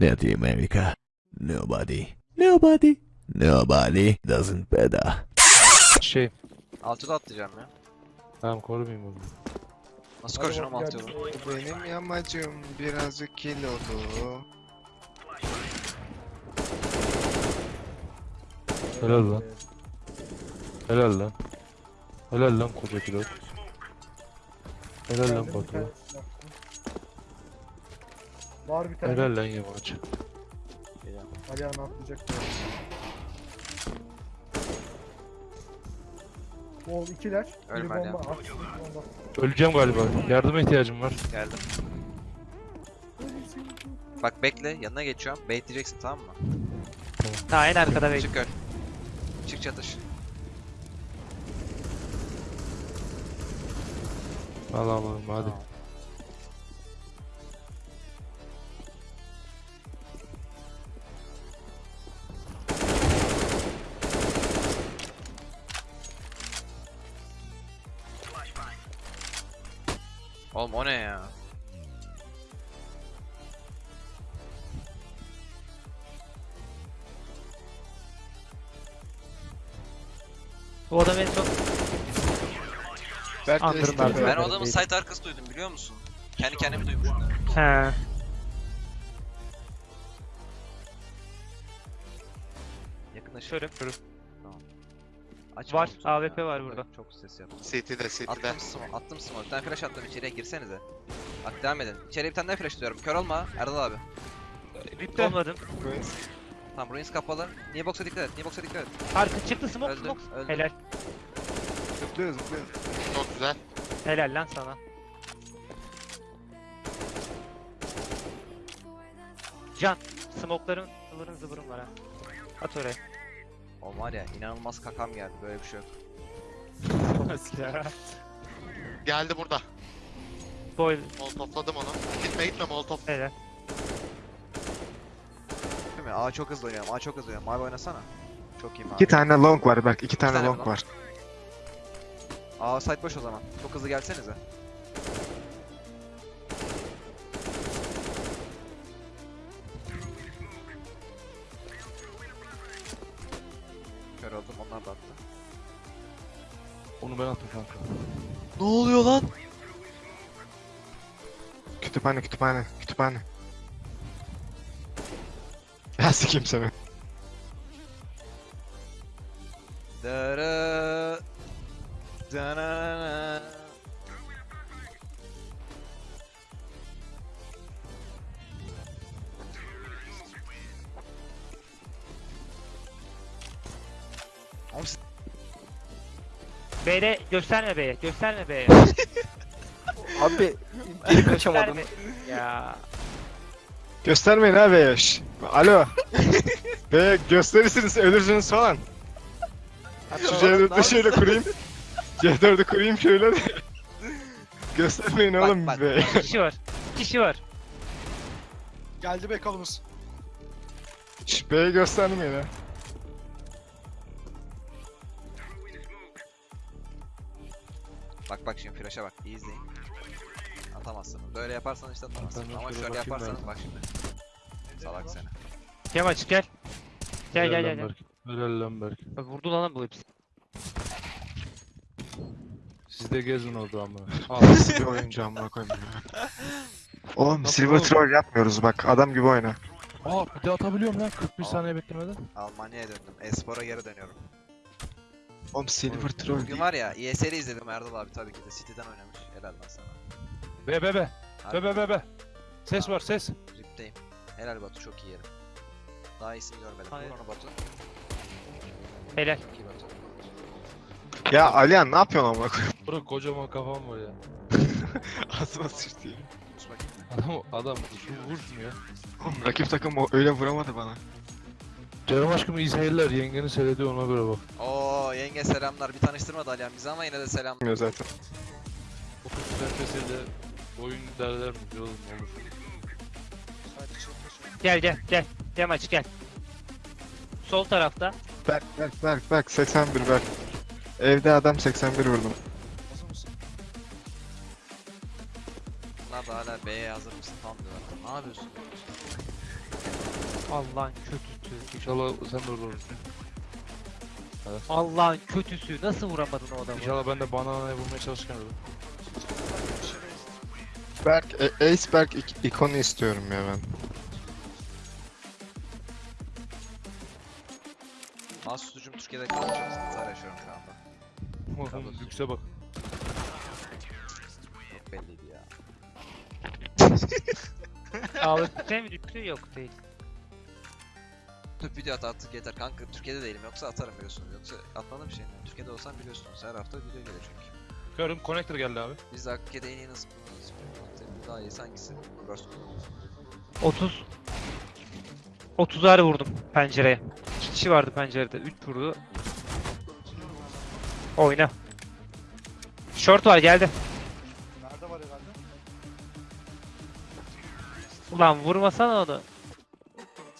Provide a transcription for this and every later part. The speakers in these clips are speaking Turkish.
Latin America. Nobody. Nobody. Nobody doesn't better. Şey. Altıda atlayacağım ya. Tamam korumayayım onu. Nasıl koşacağım altı yolu? Benim yamacım birazcık kilolu. Helal lan. Helal lan. Helal lan koca pilot. Helal lan Batu. Var bir tane. Helal lan yamaç. Alihan atlayacak. diyor. Bol ikiler. Biri Ölme bomba. Alihan. at, bomba. Öleceğim galiba. Yardıma ihtiyacım var. Geldim. Bak bekle yanına geçiyorum. Baitleyeceksin tamam mı? Ha en arkada bekle. Çık öl. Çık çatış. Allah'ım hadi. Tamam. Oğlum o ne ya? Bu adam en son de Andırın abi. Ben o adamın site arkası duydum biliyor musun? Kendi kendimi duymuşum. He. Yakınlaşıyorum. Tamam. Aç Var, AWP ya. var burada. Çok ses yaptı. City'de City'de. Attım smoke, attım smoke. Bir tane flash attım içeriye girsenize. Bak devam edin. İçeriye bir tane daha flash atıyorum. Kör olma Erdal abi. Olmadım. Tamam ruins kapalı. Niye box'a dikkat et. Niye box'a dikkat et. Arka çıktı smoke Öldü, smoke. öldü. Helal. Zıplıyor zıplıyor. Çok güzel. Helal lan sana. Can. Smoke'ların ıvırın zıvırın var ha. At oraya. O var ya inanılmaz kakam geldi. Böyle bir şey yok. Geldi burada. Boy. Molotofladım onu. Gitme gitme molotof. Helal. Değil mi? Aa çok hızlı oynuyorum. Aa çok hızlı oynuyorum. Mavi oynasana. Çok iyi mavi. İki tane long var Berk. iki tane tane long. var. Aa site boş o zaman. Çok hızlı gelsenize. Onu ben attım kanka. Ne oluyor lan? Kütüphane kütüphane kütüphane. Ya sikeyim seni. Dara Dara B'de gösterme B'ye. Gösterme B'ye. Abi geri kaçamadım. Gösterme. Ya. Göstermeyin abi yaş. Alo. Be gösterirsiniz ölürsünüz falan. Şu C4'ü şöyle kurayım. C4'ü kurayım şöyle de. Göstermeyin Bak, oğlum bak, be. İki kişi var. İki kişi var. Geldi be kolumuz. Şş, B'yi göstermeyin ha. Bak bak şimdi flash'a bak. iyi izleyin. Atamazsın. Böyle yaparsan işte atamazsın. Ben Ama şöyle yaparsan ben. bak şimdi. Salak seni. Yamaç gel. Gel gel gel. gel. Helal lan Berk. Bak vurdu lan bu hepsi. Siz de gezin orada ama. Al. Nasıl bir oyuncu amına koyayım ya. Oğlum Nasıl silver troll yapmıyoruz bak adam gibi oyna. Aa bir de atabiliyorum lan 41 Aa. saniye beklemeden. Almanya'ya döndüm. Espor'a geri dönüyorum. Oğlum silver troll Bugün değil. var ya ESL'i izledim Erdal abi tabii ki de. City'den oynamış. Helal lan sana. Be be be. Be Harbi be be be. Ses var ses. Ripteyim. Helal Batu çok iyi yerim. Daha iyisini görmedim. Hayır. Vur onu Batu. Helal. Çok iyi Batu. Ya Alihan ne yapıyorsun amına koyayım? Bırak kocaman kafam var ya. Ağzıma. Sus bakayım. Adam adam şu vur şunu ya. Oğlum rakip takım o- öyle vuramadı bana. Canım aşkım iyi seyirler. Yengeni seyrediyor ona göre bak. Oo yenge selamlar. Bir tanıştırmadı Alihan bizi ama yine de selam. Bilmiyor zaten. 30 FPS'de oyun derler mi? Oğlum olur. Gel gel gel. Yamaç gel. Sol tarafta. Berk Berk Berk Berk 81 Berk. Evde adam 81 vurdum. Bunlar da hala B'ye hazır mısın falan diyorlar. Ne yapıyorsun? Allah'ın kötüsü. İnşallah sen de orada olursun. Allah'ın kötüsü. Nasıl vuramadın o adamı? İnşallah ben de bananayı bulmaya çalışırken ölürüm. Berk, e- Ace Berk ik- ikonu istiyorum ya ben. Mouse tutucum Türkiye'de kalmış. Sıkıntılar yaşıyorum şu anda. Oğlum lükse bak. Çok belliydi ya. Ağlıkta mı düştü? Yok değil. Tüp video at artık yeter kanka. Türkiye'de değilim yoksa atarım biliyorsunuz. Yoksa atmadığım bir şey mi? Türkiye'de olsam biliyorsunuz. Her hafta video gelir çünkü. Körüm connector geldi abi. Biz de Hakkı'da en iyi nasıl bulunuruz? Daha iyi hangisi? Reverse 30 30'ar vurdum pencereye. 2 kişi vardı pencerede. 3 vurdu. Oyna. Short var geldi. Nerede var herhalde? Ulan vurmasana onu.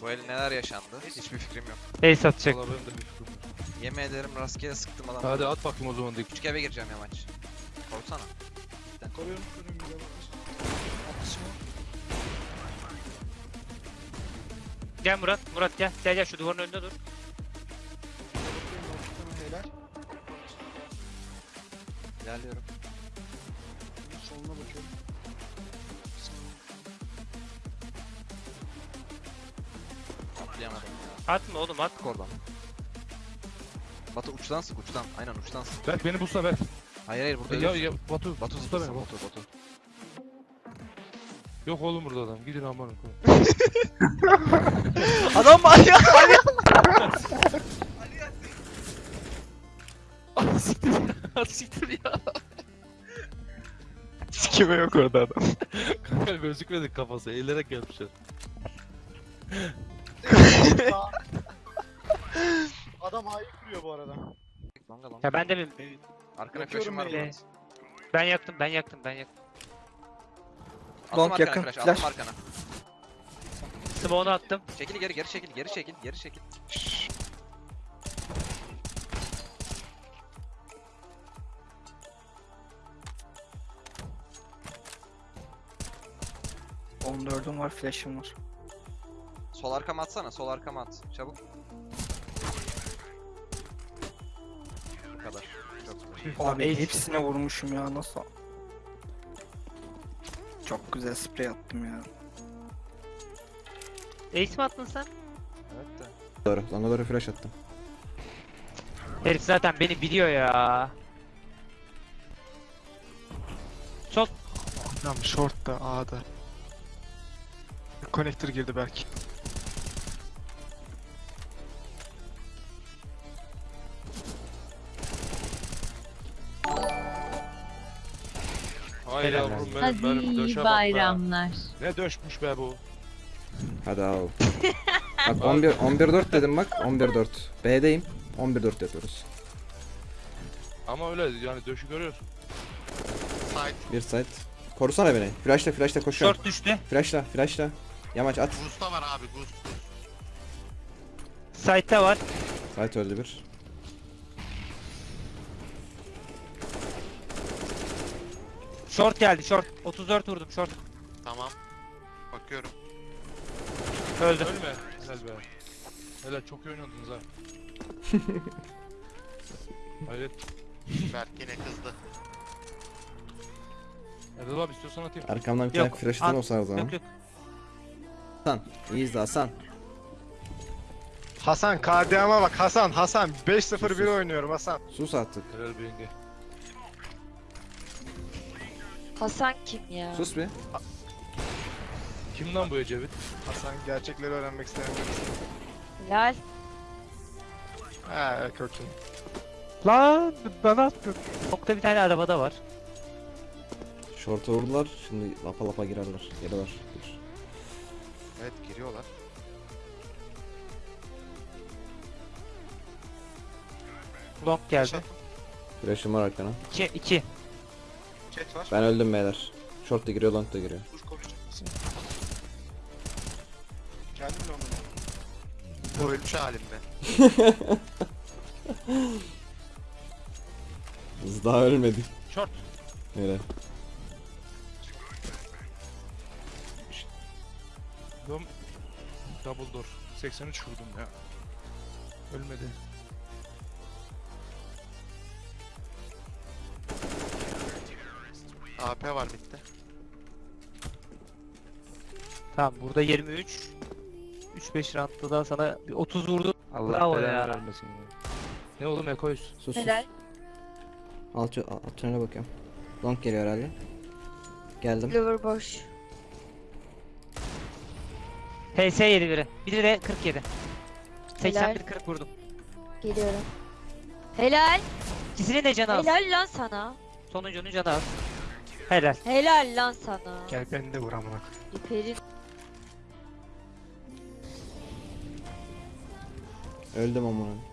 Bu el neler yaşandı? Hiçbir fikrim yok. Ace atacak. Valla benim de bir fikrim var. Yemin ederim rastgele sıktım adam. Hadi at bakayım o zaman dik. Küçük eve gireceğim yamaç. Korksana. Koruyorum. Gel Murat. Murat gel. Gel gel şu duvarın önünde dur. İlerliyorum. Atma oğlum at. Sık oradan. Batu uçtan sık uçtan. Aynen uçtan sık. Berk beni bulsana Berk. Hayır hayır burada Ya, ya Batu. Batu zıpla beni. Batu. Batu. Yok oğlum burada adam. Gidin aman. Adam var ya. Siktir ya. Sikime yok orada adam. Kanka gözükmedik kafası. Eğilerek gelmişler. Adam hayi kuruyor bu arada. Longa longa. Ya ben de mi? Arkana Yakıyorum flash'ım var. Murat. Ben yaktım ben yaktım ben yaktım. Attım Long arkana yakın, flash. flash. Attım arkana. Smoke'unu attım. Çekil geri geri çekil geri çekil geri çekil. Var, flash'ım var. Sol arkama atsana sol arkama at. Çabuk. Bu kadar. Çok güzel. Abi Abi ace. hepsine vurmuşum ya nasıl? Çok güzel sprey attım ya. Ace mi attın sen? Evet de. Doğru. Longa doğru flash attım. Herif zaten beni biliyor ya. Sol. Adam short'ta A'da. Connector girdi Berk. Hay Helal yavrum benim, Hadi benim döşe bak be. bayramlar. Ne döşmüş be bu. Hadi al. bak 11 11 4 dedim bak. 11 4. B'deyim. 11 4 yapıyoruz. Ama öyle yani döşü görüyorsun. Side. Bir side. Korusana beni. Flashla flashla koşuyorum. Short düştü. Flashla flashla. Yamaç at. Goose var abi Goose. Side'da var. Side öldü bir. Short geldi short. 34 vurdum short. Tamam. Bakıyorum. Öldü. Ölme. Helal be. Helal çok iyi oynadınız ha. Hayret. Berk yine kızdı. Erdal abi istiyorsan atayım. Arkamdan bir Yok, tane flash atan at. olsa o zaman. Yok yok. Hasan. İyi izle Hasan. Hasan KDM'a bak Hasan Hasan 5-0-1 oynuyorum Hasan. Sus artık. Helal be yenge. Hasan kim ya? Sus bir. Kim lan bu Ecevit? Hasan gerçekleri öğrenmek isteyen birisi. Lal. Ha kötü. Lan bana attın. Nokta bir tane arabada var. Short'a vurdular. Şimdi lapa lapa girerler. Geliyorlar. Dur. Evet giriyorlar. Long geldi. Flash'ım var arkana. 2 2. Chat var. Ben öldüm beyler. Short da giriyor, long da giriyor. Dur konuşacak mısın? Geldim mi onunla? Bu ölmüş halimde. Biz daha ölmedik. Short. Öyle. Dom... Double door. 83 vurdum ya. Ölmedi. AP var bitti. Tamam burada 23. 3-5 roundda da sana bir 30 vurdum. Allah Bravo belanı ya. vermesin ya. Ne oğlum Ekoyuz? Sus sus. Helal. Alt, alt tünele bakıyorum. Long geliyor herhalde. Geldim. Lover boş. HS yedi biri. Biri de 47. 81 40 vurdum. Geliyorum. Helal. İkisinin de canı az. Helal lan sana. Sonuncunun canı az. Helal. Helal lan sana. Gel beni de vur amına. İperin. Öldüm amına.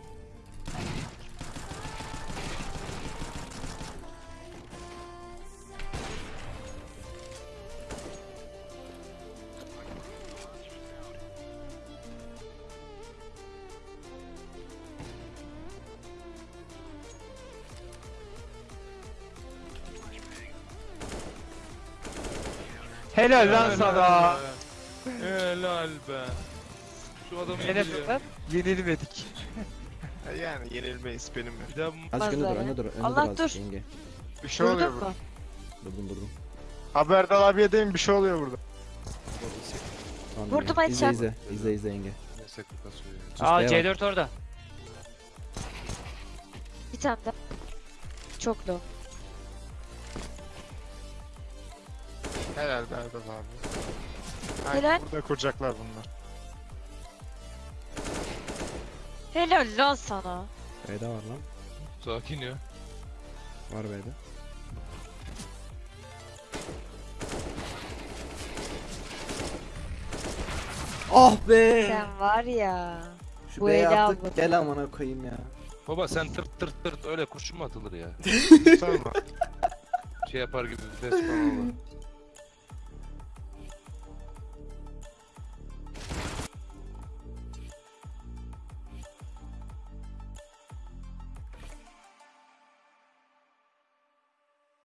Helal lan sana. Helal be. Şu adamı Ne yapıyorlar? Yenilmedik. yani yenilmeyiz benim. Bir daha Azıcık önde dur, önde dur, önde Allah dur azıcık dur. yenge. Bir şey oluyor Durdun burada. mu? Durdum durdum. Haberdar abiye deyin bir şey oluyor burada. Tamam, Vurdum yenge. İzle izle. İzle izle yenge. Neyse Aa B'ye bak. C4 orada. Bir tane daha. Çok low. Helal Berdal abi. Ay, Helal. Burada kuracaklar bunlar. Helal lan sana. B'de var lan. Sakin ya. Var B'de. Ah be! Sen var ya. Şu bu B'ye eli attık almadı. gel amına koyayım ya. Baba sen tırt tırt tırt öyle kurşun mu atılır ya? Sorma. Şey yapar gibi vites falan olur.